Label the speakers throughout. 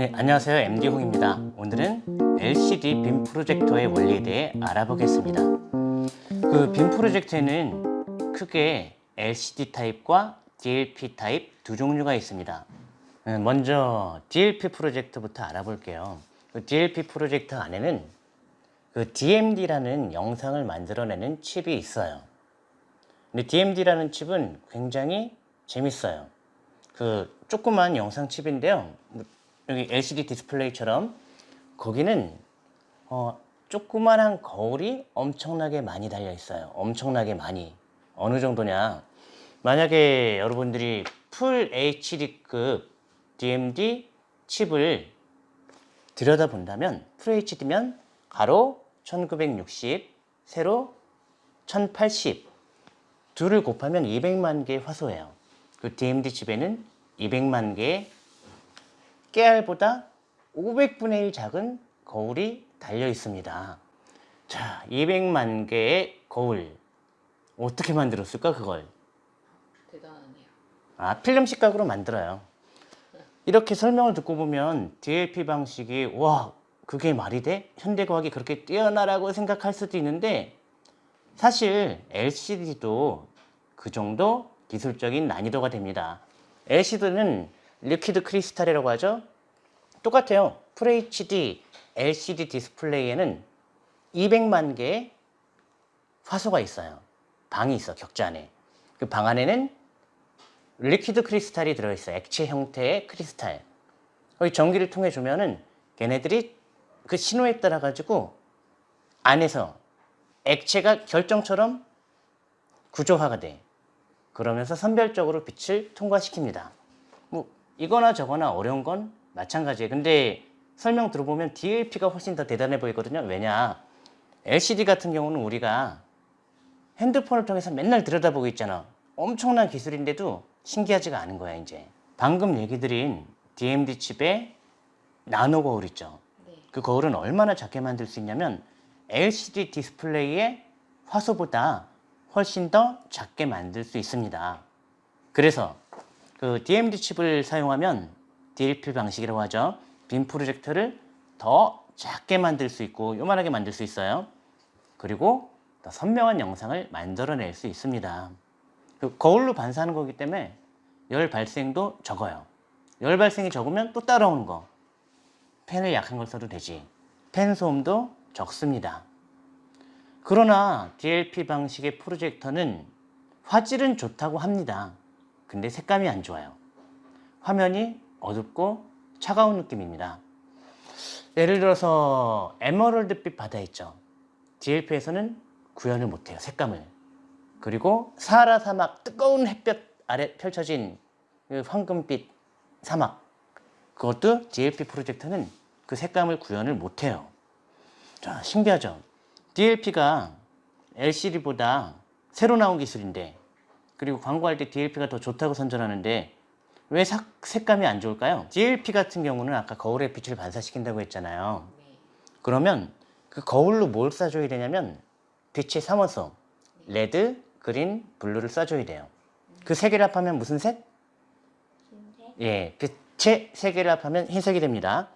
Speaker 1: 네, 안녕하세요. MD홍입니다. 오늘은 LCD 빔 프로젝터의 원리에 대해 알아보겠습니다. 그 빔 프로젝터에는 크게 LCD 타입과 DLP 타입 두 종류가 있습니다. 음, 먼저 DLP 프로젝터부터 알아볼게요. 그 DLP 프로젝터 안에는 그 DMD라는 영상을 만들어내는 칩이 있어요. 근데 DMD라는 칩은 굉장히 재밌어요. 그 조그만 영상 칩인데요. 뭐 여기 LCD 디스플레이처럼 거기는 어, 조그만한 거울이 엄청나게 많이 달려 있어요. 엄청나게 많이. 어느 정도냐? 만약에 여러분들이 full HD급 DMD 칩을 들여다본다면 full HD면 가로 1960, 세로 1080 둘을 곱하면 200만 개의 화소예요. 그 DMD 칩에는 200만 개의 깨알보다 500분의 1 작은 거울이 달려 있습니다. 자, 200만 개의 거울. 어떻게 만들었을까, 그걸?
Speaker 2: 대단하네요.
Speaker 1: 아, 필름 식각으로 만들어요. 이렇게 설명을 듣고 보면 DLP 방식이 와, 그게 말이 돼? 현대과학이 그렇게 뛰어나라고 생각할 수도 있는데 사실 LCD도 그 정도 기술적인 난이도가 됩니다. LCD는 liquid crystal이라고 하죠. 똑같아요. FHD, LCD 디스플레이에는 200만 개의 화소가 있어요. 방이 있어, 격자 안에. 그 방 안에는 liquid crystal이 들어있어요. 액체 형태의 크리스탈. 거기 전기를 통해 주면은 걔네들이 그 신호에 따라 가지고 안에서 액체가 결정처럼 구조화가 돼. 그러면서 선별적으로 빛을 통과시킵니다. 뭐 이거나 저거나 어려운 건 마찬가지예요. 근데 설명 들어보면 DLP가 훨씬 더 대단해 보이거든요. 왜냐? LCD 같은 경우는 우리가 핸드폰을 통해서 맨날 들여다보고 있잖아. 엄청난 기술인데도 신기하지가 않은 거야, 이제. 방금 얘기 드린 DMD 칩의 나노 거울 있죠.
Speaker 2: 네.
Speaker 1: 그 거울은 얼마나 작게 만들 수 있냐면 LCD 디스플레이의 화소보다 훨씬 더 작게 만들 수 있습니다. 그래서 그 DMD 칩을 사용하면 DLP 방식이라고 하죠. 빔 프로젝터를 더 작게 만들 수 있고 요만하게 만들 수 있어요. 그리고 더 선명한 영상을 만들어낼 수 있습니다. 그 거울로 반사하는 거기 때문에 열 발생도 적어요. 열 발생이 적으면 또 따라오는 거. 펜을 약한 걸 써도 되지. 펜 소음도 적습니다. 그러나 DLP 방식의 프로젝터는 화질은 좋다고 합니다. 근데 색감이 안 좋아요. 화면이 어둡고 차가운 느낌입니다. 예를 들어서 에메랄드빛 바다 있죠. DLP에서는 구현을 못해요. 색감을. 그리고 사하라 사막 뜨거운 햇볕 아래 펼쳐진 그 황금빛 사막 그것도 DLP 프로젝터는 그 색감을 구현을 못해요. 자, 신기하죠? DLP가 LCD보다 새로 나온 기술인데 그리고 광고할 때 DLP가 더 좋다고 선전하는데 왜 사, 색감이 안 좋을까요? DLP 같은 경우는 아까 거울의 빛을 반사시킨다고 했잖아요.
Speaker 2: 네.
Speaker 1: 그러면 그 거울로 뭘 쏴줘야 되냐면 빛의 삼원소 red, green, blue를 쏴줘야 돼요. 그 세 개를 합하면 무슨 색?
Speaker 2: 흰색?
Speaker 1: 예, 빛의 세 개를 합하면 흰색이 됩니다.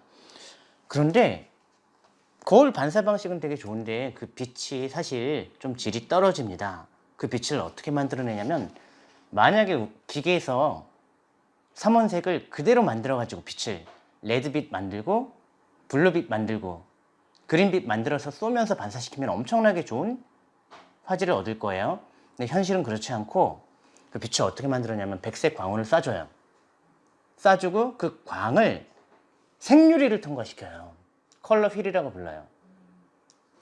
Speaker 1: 그런데 거울 반사 방식은 되게 좋은데 그 빛이 사실 좀 질이 떨어집니다. 그 빛을 어떻게 만들어내냐면 만약에 기계에서 삼원색을 그대로 만들어 가지고 빛을 red빛 만들고 blue빛 만들고 green빛 만들어서 쏘면서 반사시키면 엄청나게 좋은 화질을 얻을 거예요. 근데 현실은 그렇지 않고 그 빛을 어떻게 만들었냐면 백색 광원을 쏴줘요. 쏴주고 그 광을 색유리를 통과시켜요. color wheel이라고 불러요.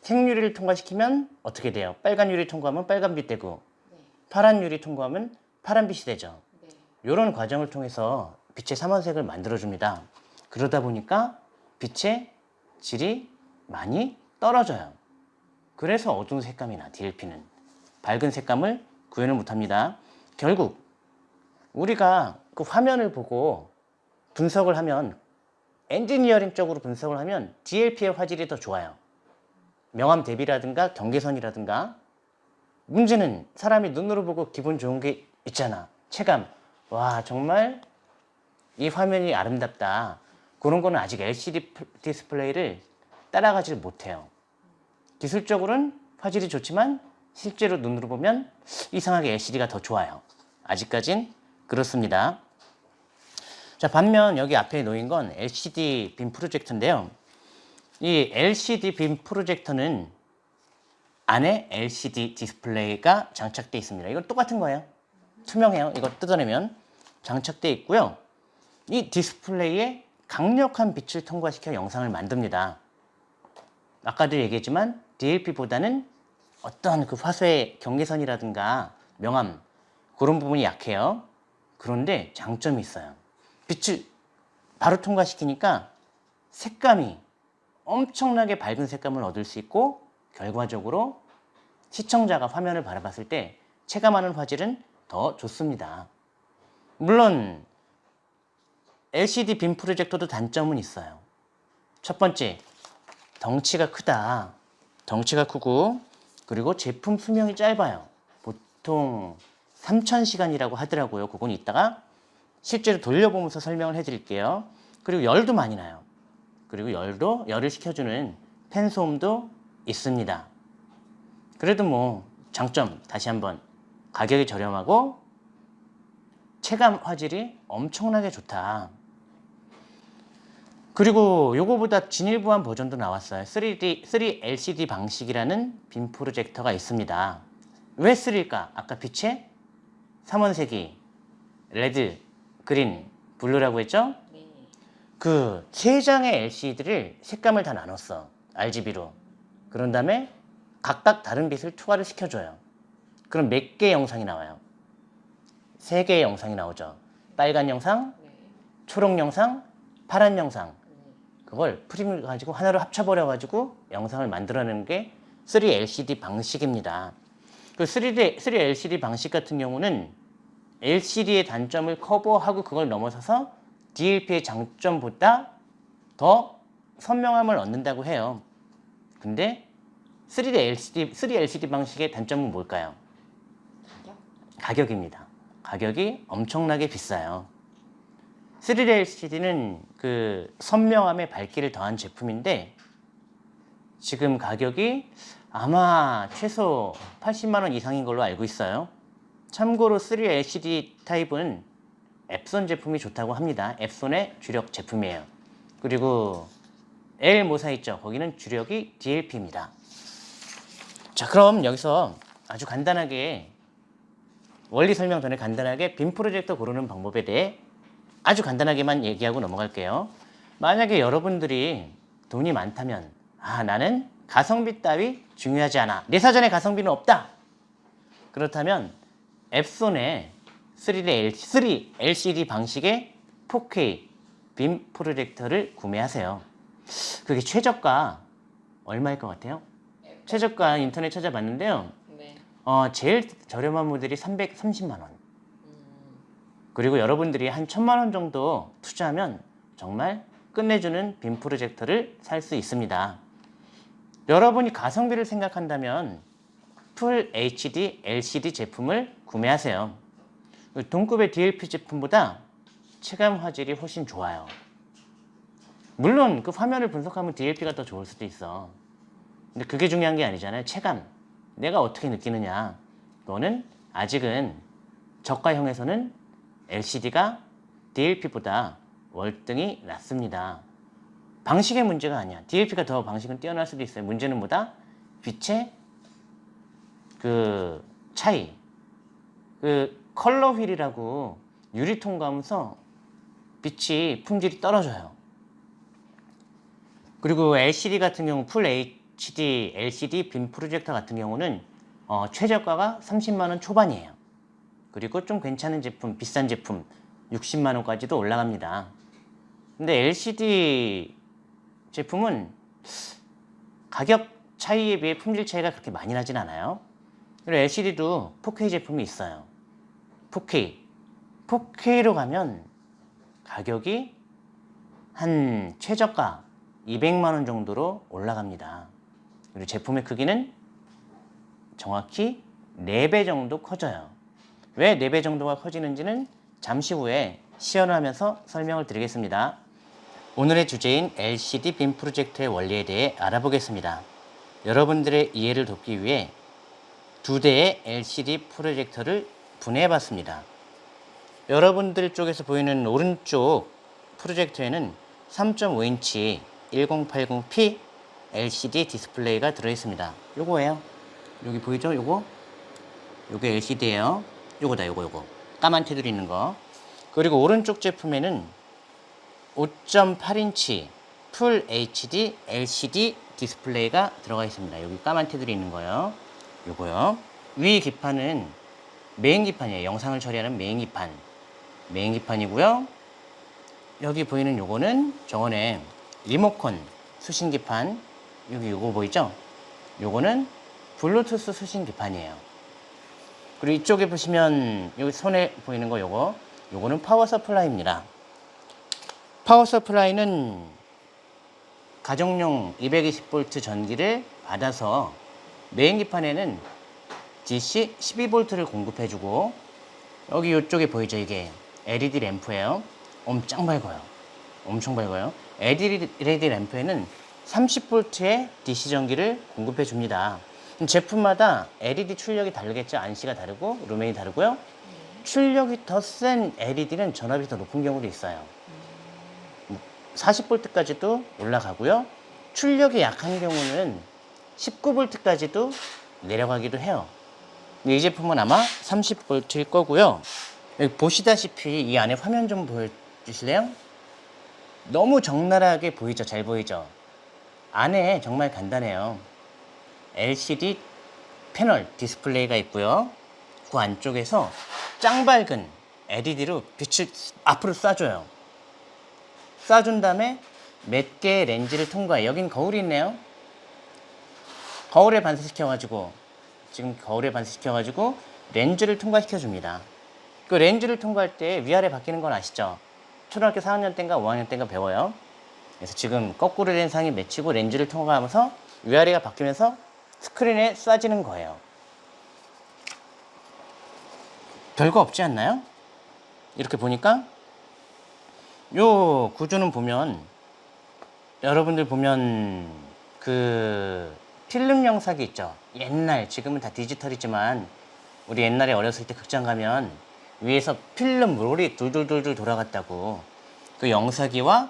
Speaker 1: 색유리를 통과시키면 어떻게 돼요? 빨간 유리 통과하면 빨간빛 되고
Speaker 2: 네.
Speaker 1: 파란 유리 통과하면 파란빛이 되죠.
Speaker 2: 네.
Speaker 1: 이런 과정을 통해서 빛의 삼원색을 만들어줍니다. 그러다 보니까 빛의 질이 많이 떨어져요. 그래서 어두운 색감이 나, DLP는. 밝은 색감을 구현을 못합니다. 결국 우리가 그 화면을 보고 분석을 하면 엔지니어링 쪽으로 분석을 하면 DLP의 화질이 더 좋아요. 명암 대비라든가 경계선이라든가 문제는 사람이 눈으로 보고 기분 좋은 게 있잖아. 체감. 와 정말 이 화면이 아름답다. 그런 거는 아직 LCD 프- 디스플레이를 따라가지를 못해요. 기술적으로는 화질이 좋지만 실제로 눈으로 보면 이상하게 LCD가 더 좋아요. 아직까진 그렇습니다. 자, 반면 여기 앞에 놓인 건 LCD 빔 프로젝터인데요. 이 LCD 빔 프로젝터는 안에 LCD 디스플레이가 장착되어 있습니다. 이건 똑같은 거예요. 투명해요. 이거 뜯어내면 장착되어 있고요. 이 디스플레이에 강력한 빛을 통과시켜 영상을 만듭니다. 아까도 얘기했지만 DLP보다는 어떤 그 화소의 경계선이라든가 명암 그런 부분이 약해요. 그런데 장점이 있어요. 빛을 바로 통과시키니까 색감이 엄청나게 밝은 색감을 얻을 수 있고 결과적으로 시청자가 화면을 바라봤을 때 체감하는 화질은 더 좋습니다. 물론 LCD 빔 프로젝터도 단점은 있어요. 첫 번째, 덩치가 크다. 덩치가 크고 그리고 제품 수명이 짧아요. 보통 3,000시간이라고 하더라고요. 그건 이따가 실제로 돌려보면서 설명을 해드릴게요. 그리고 열도 많이 나요. 그리고 열도 열을 식혀주는 팬 소음도 있습니다. 그래도 뭐 장점 다시 한번 가격이 저렴하고 체감 화질이 엄청나게 좋다. 그리고 요거보다 진일보한 버전도 나왔어요. 3D, 3LCD 방식이라는 빔 프로젝터가 있습니다. 왜 3일까? 아까 빛의 삼원색이 red, green, blue라고 했죠?
Speaker 2: 네.
Speaker 1: 그 세 장의 LCD를 색감을 다 나눴어. RGB로. 그런 다음에 각각 다른 빛을 투과를 시켜줘요. 그럼 몇 개의 영상이 나와요? 세 개의 영상이 나오죠. 빨간 영상,
Speaker 2: 네.
Speaker 1: 초록 영상, 파란 영상.
Speaker 2: 네.
Speaker 1: 그걸 프리즘을 가지고 하나로 합쳐버려 가지고 영상을 만들어내는 게 3LCD 방식입니다. 그 3D, 3LCD 방식 같은 경우는 LCD의 단점을 커버하고 그걸 넘어서서 DLP의 장점보다 더 선명함을 얻는다고 해요. 근데 3D LCD, 3LCD 방식의 단점은 뭘까요?
Speaker 2: 가격?
Speaker 1: 가격입니다. 가격이 엄청나게 비싸요. 3D LCD는 그 선명함에 밝기를 더한 제품인데 지금 가격이 아마 최소 80만 원 이상인 걸로 알고 있어요. 참고로 3D LCD 타입은 앱손 제품이 좋다고 합니다. 앱손의 주력 제품이에요. 그리고 L 모사 있죠. 거기는 주력이 DLP입니다. 자, 그럼 여기서 아주 간단하게 원리 설명 전에 간단하게 빔 프로젝터 고르는 방법에 대해 아주 간단하게만 얘기하고 넘어갈게요. 만약에 여러분들이 돈이 많다면 아 나는 가성비 따위 중요하지 않아. 내 사전에 가성비는 없다. 그렇다면 3D, 3 LCD 방식의 4K 빔 프로젝터를 구매하세요. 그게 최저가 얼마일 것 같아요? 최저가 인터넷 찾아봤는데요.
Speaker 2: 네.
Speaker 1: 어, 제일 저렴한 모델이 330만 원.
Speaker 2: 음.
Speaker 1: 그리고 여러분들이 한 천만 원 정도 투자하면 정말 끝내주는 빔 프로젝터를 살 수 있습니다. 여러분이 가성비를 생각한다면 풀 HD LCD 제품을 구매하세요. 동급의 DLP 제품보다 체감 화질이 훨씬 좋아요. 물론 그 화면을 분석하면 DLP가 더 좋을 수도 있어. 근데 그게 중요한 게 아니잖아요. 체감. 내가 어떻게 느끼느냐. 너는 아직은 저가형에서는 LCD가 DLP보다 월등히 낫습니다. 방식의 문제가 아니야. DLP가 더 방식은 뛰어날 수도 있어요. 문제는 뭐다? 빛의 그 차이. 그 color wheel이라고 유리 통과하면서 빛이 품질이 떨어져요. 그리고 LCD 같은 경우 full HD LCD 빔 프로젝터 같은 경우는 어, 최저가가 30만 원 초반이에요. 그리고 좀 괜찮은 제품, 비싼 제품 60만 원까지도 올라갑니다. 근데 LCD 제품은 가격 차이에 비해 품질 차이가 그렇게 많이 나진 않아요. 그리고 LCD도 4K 제품이 있어요. 4K. 4K로 가면 가격이 한 최저가 200만 원 정도로 올라갑니다. 그리고 제품의 크기는 정확히 4배 정도 커져요. 왜 4배 정도가 커지는지는 잠시 후에 시연을 하면서 설명을 드리겠습니다. 오늘의 주제인 LCD 빔 프로젝터의 원리에 대해 알아보겠습니다. 여러분들의 이해를 돕기 위해 두 대의 LCD 프로젝터를 분해해 봤습니다. 여러분들 쪽에서 보이는 오른쪽 프로젝터에는 3.5인치 1080p LCD 디스플레이가 들어있습니다. 요거예요. 여기 보이죠? 요거? 요게 LCD예요. 요거다, 요거, 요거. 까만 테두리 있는 거. 그리고 오른쪽 제품에는 5.8인치 full HD LCD 디스플레이가 들어가 있습니다. 여기 까만 테두리 있는 거요. 요거요. 위 기판은 메인 기판이에요. 영상을 처리하는 메인 기판. 메인 기판이고요. 여기 보이는 요거는 전원의 리모컨 수신 기판. 여기 요거 보이죠? 요거는 블루투스 수신 기판이에요. 그리고 이쪽에 보시면 여기 손에 보이는 거 요거 요거는 power supply입니다. power supply는 가정용 220V 전기를 받아서 메인 기판에는 DC 12V를 공급해주고 여기 이쪽에 보이죠? 이게 LED 램프예요. 엄청 밝아요. 엄청 밝아요. LED 램프에는 30V의 DC 전기를 공급해 줍니다. 제품마다 LED 출력이 다르겠죠? 안시가 다르고 루멘이 다르고요. 출력이 더 센 LED는 전압이 더 높은 경우도 있어요. 40V까지도 올라가고요. 출력이 약한 경우는 19V까지도 내려가기도 해요. 이 제품은 아마 30V일 거고요. 보시다시피 이 안에 화면 좀 보여주실래요? 너무 적나라하게 보이죠? 잘 보이죠? 안에 정말 간단해요. LCD 패널 디스플레이가 있고요. 그 안쪽에서 짱 밝은 LED로 빛을 앞으로 쏴줘요. 쏴준 다음에 몇 개의 렌즈를 통과해. 여긴 거울이 있네요. 거울에 반사시켜가지고 지금 거울에 반사시켜가지고 렌즈를 통과시켜 줍니다. 그 렌즈를 통과할 때 위아래 바뀌는 건 아시죠? 초등학교 4학년 때인가 5학년 때인가 배워요. 그래서 지금 거꾸로 된 상이 맺히고 렌즈를 통과하면서 위아래가 바뀌면서 스크린에 쏴지는 거예요. 별거 없지 않나요? 이렇게 보니까 요 구조는 보면 여러분들 보면 그 필름 영상이 있죠. 옛날 지금은 다 디지털이지만 우리 옛날에 어렸을 때 극장 가면 위에서 필름 롤이 둘둘둘둘 돌아갔다고 그 영사기와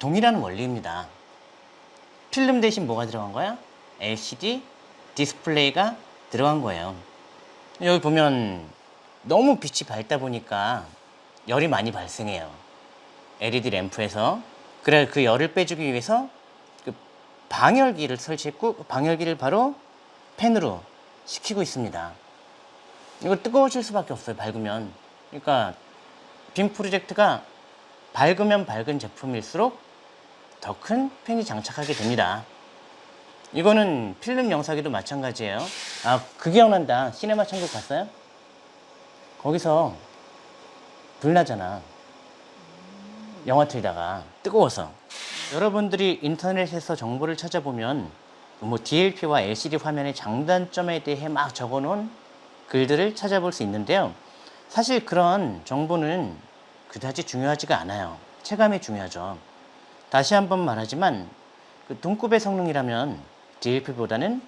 Speaker 1: 동일한 원리입니다. 필름 대신 뭐가 들어간 거야? LCD 디스플레이가 들어간 거예요. 여기 보면 너무 빛이 밝다 보니까 열이 많이 발생해요. LED 램프에서. 그래 그 열을 빼주기 위해서 그 방열기를 설치했고 그 방열기를 바로 팬으로 식히고 있습니다. 이거 뜨거워질 수밖에 없어요. 밝으면. 그러니까 빔 프로젝트가 밝으면 밝은 제품일수록 더 큰 팬이 장착하게 됩니다. 이거는 필름 영상기도 마찬가지예요. 아, 그 기억난다. 시네마 천국 봤어요? 거기서 불 나잖아. 영화 틀다가 뜨거워서 여러분들이 인터넷에서 정보를 찾아보면 뭐 DLP와 LCD 화면의 장단점에 대해 막 적어놓은 글들을 찾아볼 수 있는데요. 사실 그런 정보는 그다지 중요하지가 않아요. 체감이 중요하죠. 다시 한번 말하지만 그 동급의 성능이라면 DLP보다는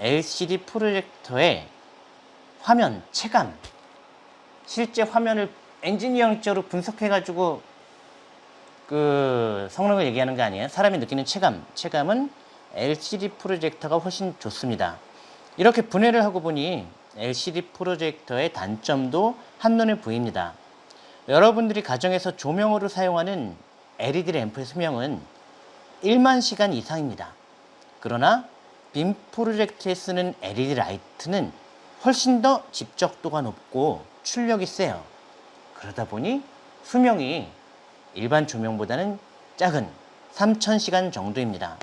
Speaker 1: LCD 프로젝터의 화면 체감 실제 화면을 엔지니어링적으로 분석해가지고 그 성능을 얘기하는 거 아니에요. 사람이 느끼는 체감, 체감은 LCD 프로젝터가 훨씬 좋습니다. 이렇게 분해를 하고 보니 LCD 프로젝터의 단점도 한눈에 보입니다. 여러분들이 가정에서 조명으로 사용하는 LED 램프의 수명은 1만 시간 이상입니다. 그러나 빔 프로젝트에 쓰는 LED 라이트는 훨씬 더 집적도가 높고 출력이 세요. 그러다 보니 수명이 일반 조명보다는 작은 3,000시간 정도입니다.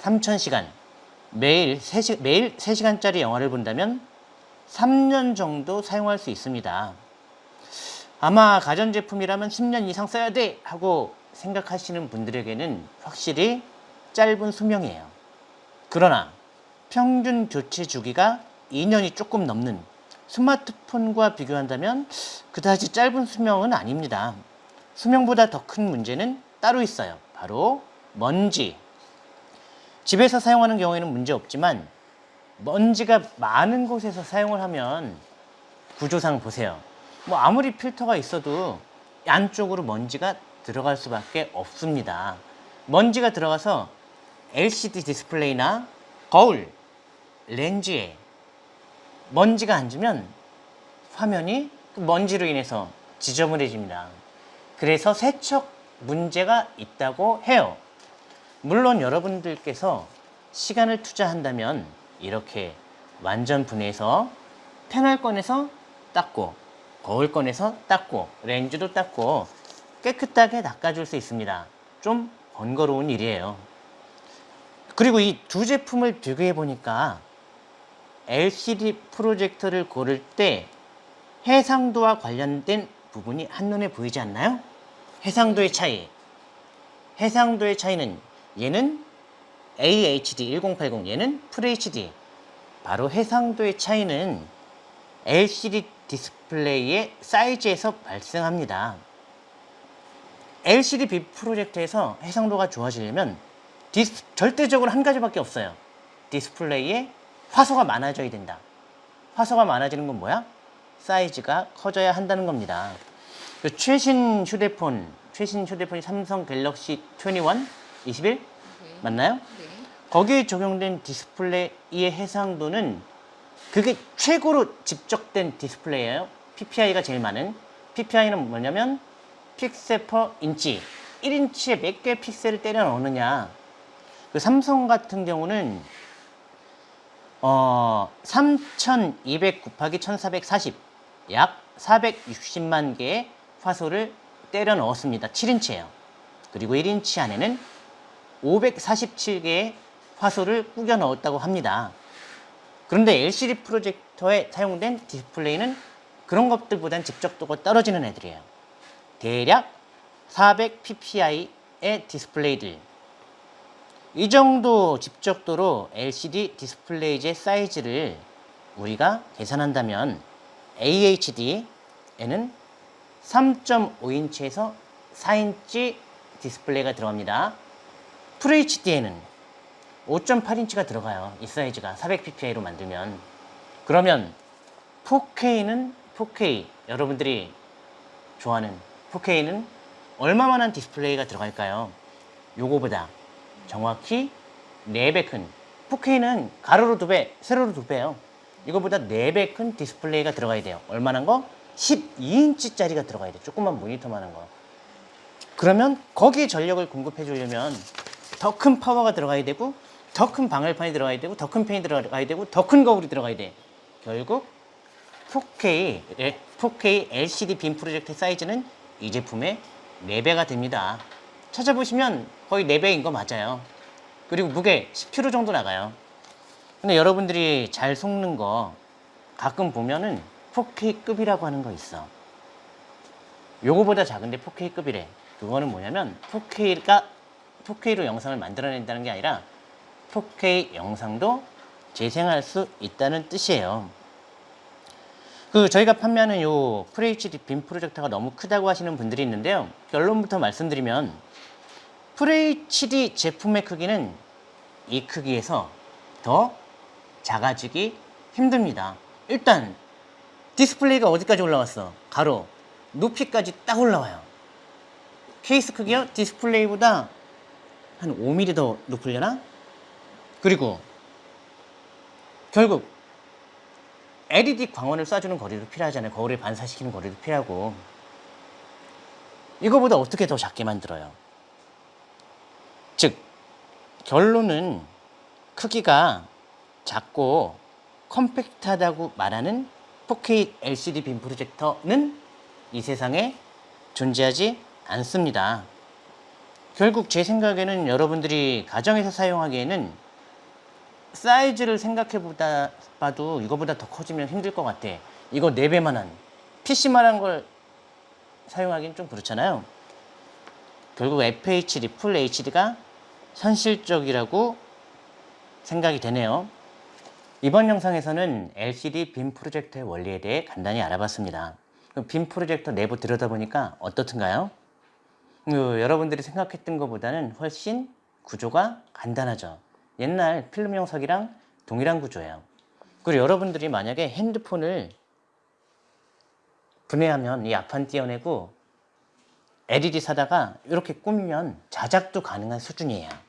Speaker 1: 3,000시간. 매일 3시, 매일 3시간짜리 영화를 본다면 3년 정도 사용할 수 있습니다. 아마 가전제품이라면 10년 이상 써야 돼! 하고 생각하시는 분들에게는 확실히 짧은 수명이에요. 그러나 평균 교체 주기가 2년이 조금 넘는 스마트폰과 비교한다면 그다지 짧은 수명은 아닙니다. 수명보다 더 큰 문제는 따로 있어요. 바로 먼지. 집에서 사용하는 경우에는 문제 없지만 먼지가 많은 곳에서 사용을 하면 구조상 보세요. 뭐 아무리 필터가 있어도 안쪽으로 먼지가 들어갈 수밖에 없습니다. 먼지가 들어가서 LCD 디스플레이나 거울, 렌즈에 먼지가 앉으면 화면이 그 먼지로 인해서 지저분해집니다. 그래서 세척 문제가 있다고 해요. 물론 여러분들께서 시간을 투자한다면 이렇게 완전 분해해서 패널 꺼내서 닦고 거울 꺼내서 닦고 렌즈도 닦고 깨끗하게 닦아줄 수 있습니다. 좀 번거로운 일이에요. 그리고 이 두 제품을 비교해 보니까 LCD 프로젝터를 고를 때 해상도와 관련된 부분이 한눈에 보이지 않나요? 해상도의 차이. 해상도의 차이는 얘는 AHD 1080, 얘는 FHD. 바로 해상도의 차이는 LCD 디스플레이의 사이즈에서 발생합니다. LCD 빛 프로젝터에서 해상도가 좋아지려면 디스, 절대적으로 한 가지밖에 없어요. 디스플레이에 화소가 많아져야 된다. 화소가 많아지는 건 뭐야? 사이즈가 커져야 한다는 겁니다. 그 최신 휴대폰, 최신 휴대폰이 삼성 갤럭시 21, 21
Speaker 2: 네.
Speaker 1: 맞나요?
Speaker 2: 네.
Speaker 1: 거기에 적용된 디스플레이의 해상도는 그게 최고로 집적된 디스플레이예요. PPI가 제일 많은. PPI는 뭐냐면 pixel per inch. 1인치에 몇 개의 픽셀을 때려 넣느냐. 그 삼성 같은 경우는 어, 3200 곱하기 1440, 약 460만 개의 화소를 때려 넣었습니다. 7인치예요. 그리고 1인치 안에는 547개의 화소를 꾸겨 넣었다고 합니다. 그런데 LCD 프로젝터에 사용된 디스플레이는 그런 것들보단 집적도가 떨어지는 애들이에요. 대략 400 ppi의 디스플레이들. 이 정도 집적도로 LCD 디스플레이의 사이즈를 우리가 계산한다면 HD에는 3.5인치에서 4인치 디스플레이가 들어갑니다. FHD에는 5.8인치가 들어가요. 이 사이즈가 400ppi로 만들면 그러면 4K는 4K 여러분들이 좋아하는 4K는 얼마만한 디스플레이가 들어갈까요? 요거보다 정확히 4배 큰 4K는 가로로 2배, 세로로 2배예요. 이거보다 4배 큰 디스플레이가 들어가야 돼요. 얼마나 거? 12인치짜리가 들어가야 돼요. 조그만 모니터만 한 거. 그러면 거기에 전력을 공급해 주려면 더 큰 파워가 들어가야 되고 더 큰 방열판이 들어가야 되고 더큰 펜이 들어가야 되고 더 큰 거울이 들어가야 돼. 결국 4K, 예, 4K LCD 빔 프로젝트 사이즈는 이 제품의 4배가 됩니다. 찾아보시면 거의 4배인 거 맞아요. 그리고 무게 10kg 정도 나가요. 근데 여러분들이 잘 속는 거 가끔 보면은 4K급이라고 하는 거 있어. 요거보다 작은데 4K급이래. 그거는 뭐냐면 4K가 4K로 영상을 만들어낸다는 게 아니라 4K 영상도 재생할 수 있다는 뜻이에요. 그 저희가 판매하는 요 FHD 빔 프로젝터가 너무 크다고 하시는 분들이 있는데요. 결론부터 말씀드리면 FHD 제품의 크기는 이 크기에서 더 작아지기 힘듭니다. 일단 디스플레이가 어디까지 올라왔어? 가로, 높이까지 딱 올라와요. 케이스 크기요? 디스플레이보다 한 5mm 더 높으려나? 그리고 결국 LED 광원을 쏴주는 거리도 필요하잖아요. 거울에 반사시키는 거리도 필요하고. 이거보다 어떻게 더 작게 만들어요? 즉, 결론은 크기가 작고 컴팩트하다고 말하는 4K LCD 빔 프로젝터는 이 세상에 존재하지 않습니다. 결국 제 생각에는 여러분들이 가정에서 사용하기에는 사이즈를 생각해 보다 봐도 이거보다 더 커지면 힘들 것 같아. 이거 4배만한 PC만한 걸 사용하기는 좀 그렇잖아요. 결국 FHD, 풀 HD가 현실적이라고 생각이 되네요. 이번 영상에서는 LCD 빔 프로젝터의 원리에 대해 간단히 알아봤습니다. 빔 프로젝터 내부 들여다보니까 어떻든가요? 그 여러분들이 생각했던 것보다는 훨씬 구조가 간단하죠. 옛날 필름 영석이랑 동일한 구조예요. 그리고 여러분들이 만약에 핸드폰을 분해하면 이 앞판 띄어내고 LED 사다가 이렇게 꾸미면 자작도 가능한 수준이에요.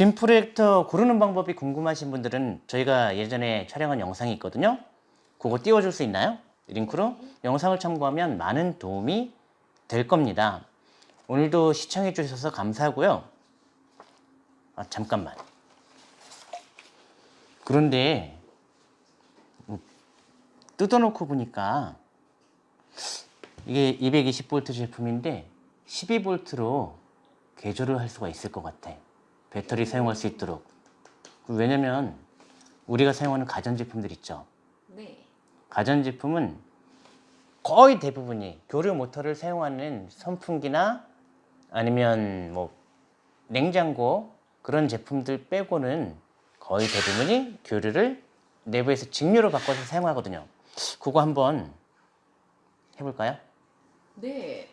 Speaker 1: 빔 프로젝터 고르는 방법이 궁금하신 분들은 저희가 예전에 촬영한 영상이 있거든요. 그거 띄워줄 수 있나요? 링크로 영상을 참고하면 많은 도움이 될 겁니다. 오늘도 시청해 주셔서 감사하고요. 아, 잠깐만. 그런데 음, 뜯어놓고 보니까 이게 220V 제품인데 12V로 개조를 할 수가 있을 것 같아. 배터리 사용할 수 있도록. 왜냐면 우리가 사용하는 가전제품들 있죠.
Speaker 2: 네.
Speaker 1: 가전제품은 거의 대부분이 교류 모터를 사용하는 선풍기나 아니면 뭐 냉장고 그런 제품들 빼고는 거의 대부분이 교류를 내부에서 직류로 바꿔서 사용하거든요. 그거 한번 해볼까요?
Speaker 2: 네.